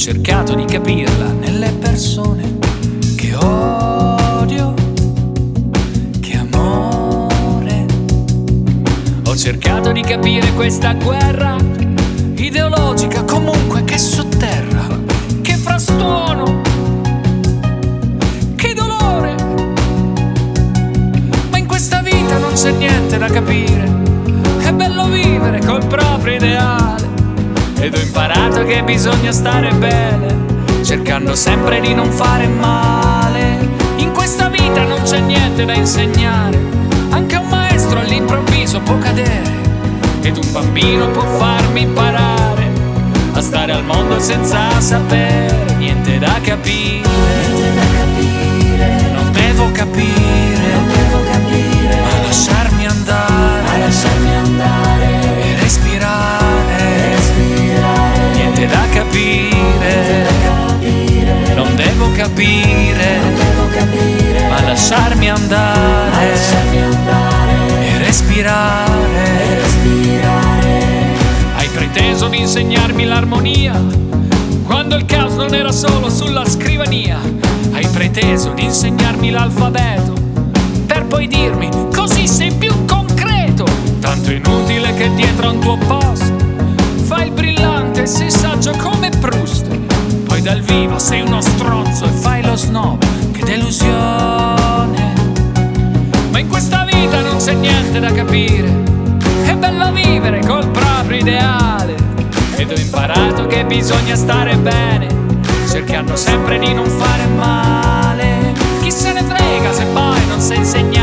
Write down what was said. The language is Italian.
cercato di capirla nelle persone che odio, che amore. Ho cercato di capire questa guerra ideologica comunque che sotterra, che frastuono, che dolore. Ma in questa vita non c'è niente da capire, è bello vivere col proprio imparato che bisogna stare bene, cercando sempre di non fare male. In questa vita non c'è niente da insegnare, anche un maestro all'improvviso può cadere. Ed un bambino può farmi imparare a stare al mondo senza sapere niente da capire. Andare lasciarmi andare e respirare. e respirare. Hai preteso di insegnarmi l'armonia quando il caos non era solo sulla scrivania. Hai preteso di insegnarmi l'alfabeto per poi dirmi così sei più concreto. Tanto inutile che dietro a un tuo post fai il brillante sei saggio come Proust. Poi dal vivo sei uno stronzo e fai lo snob. Che delusione. In questa vita non c'è niente da capire. È bello vivere col proprio ideale. Ed ho imparato che bisogna stare bene, cercando sempre di non fare male. Chi se ne frega se poi non sa insegnare?